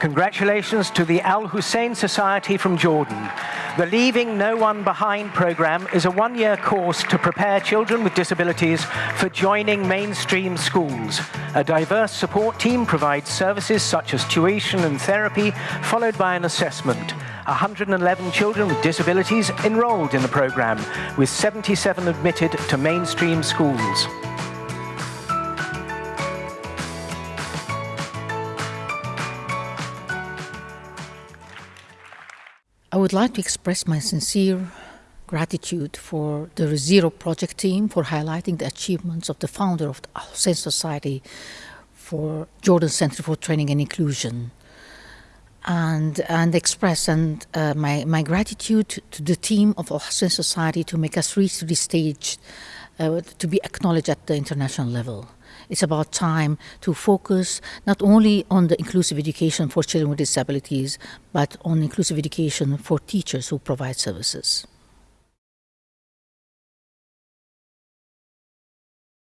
Congratulations to the Al Hussein Society from Jordan. The Leaving No One Behind program is a one-year course to prepare children with disabilities for joining mainstream schools. A diverse support team provides services such as tuition and therapy, followed by an assessment. 111 children with disabilities enrolled in the program, with 77 admitted to mainstream schools. I would like to express my sincere gratitude for the Zero project team for highlighting the achievements of the founder of the Al Hussein Society for Jordan Center for Training and Inclusion. And and express and uh, my my gratitude to the team of Al Hussein Society to make us reach this stage uh, to be acknowledged at the international level. It's about time to focus not only on the inclusive education for children with disabilities, but on inclusive education for teachers who provide services.